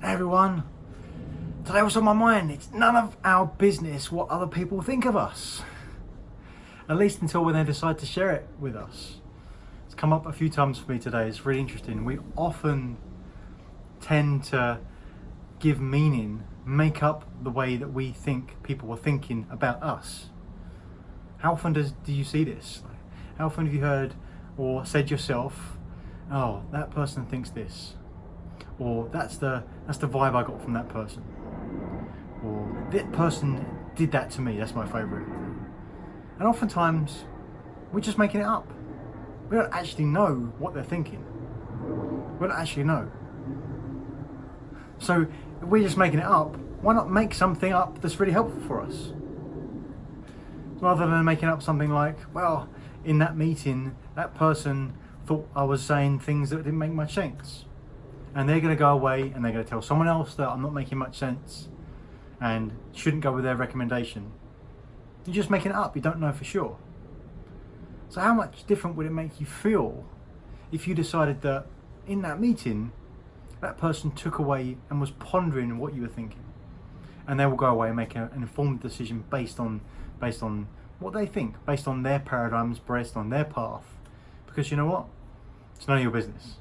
Everyone, today what's on my mind? It's none of our business what other people think of us. At least until when they decide to share it with us. It's come up a few times for me today, it's really interesting. We often tend to give meaning, make up the way that we think people are thinking about us. How often does do you see this? How often have you heard or said yourself, oh, that person thinks this, or that's the that's the vibe I got from that person, or that person did that to me. That's my favourite. And oftentimes, we're just making it up. We don't actually know what they're thinking. We don't actually know. So if we're just making it up, why not make something up that's really helpful for us? Rather than making up something like, well, in that meeting, that person thought I was saying things that didn't make much sense. And they're going to go away and they're going to tell someone else that I'm not making much sense and shouldn't go with their recommendation. You're just making it up, you don't know for sure. So how much different would it make you feel if you decided that in that meeting, that person took away and was pondering what you were thinking? And they will go away and make an informed decision based on based on what they think, based on their paradigms, based on their path. Because you know what? It's none of your business.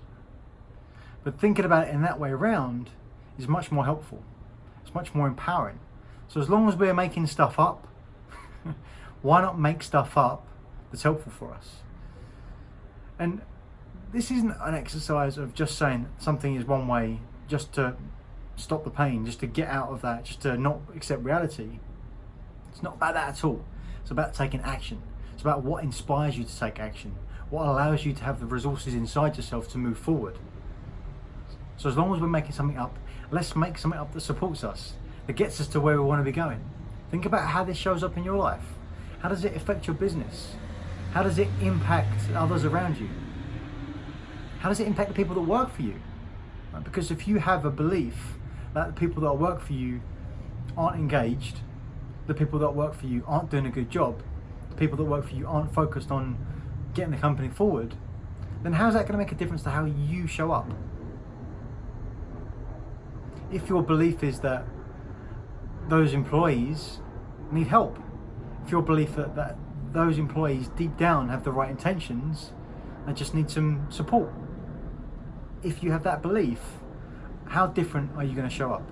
But thinking about it in that way around is much more helpful. It's much more empowering. So as long as we're making stuff up, why not make stuff up that's helpful for us? And this isn't an exercise of just saying something is one way just to stop the pain, just to get out of that, just to not accept reality. It's not about that at all. It's about taking action. It's about what inspires you to take action, what allows you to have the resources inside yourself to move forward. So as long as we're making something up, let's make something up that supports us, that gets us to where we want to be going. Think about how this shows up in your life. How does it affect your business? How does it impact others around you? How does it impact the people that work for you? Because if you have a belief that the people that work for you aren't engaged, the people that work for you aren't doing a good job, the people that work for you aren't focused on getting the company forward, then how's that going to make a difference to how you show up? If your belief is that those employees need help, if your belief that, that those employees deep down have the right intentions and just need some support, if you have that belief, how different are you going to show up?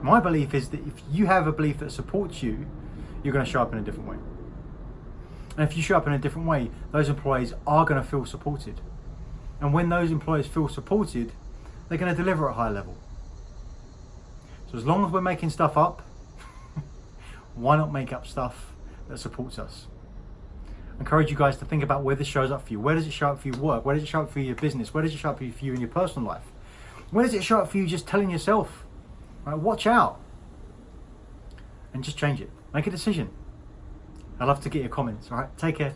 My belief is that if you have a belief that supports you, you're going to show up in a different way. And if you show up in a different way, those employees are going to feel supported. And when those employees feel supported, they're going to deliver at a high level. So as long as we're making stuff up, why not make up stuff that supports us? I encourage you guys to think about where this shows up for you. Where does it show up for your work? Where does it show up for your business? Where does it show up for you in your personal life? Where does it show up for you just telling yourself Right, watch out and just change it. Make a decision. I'd love to get your comments. All right, take care.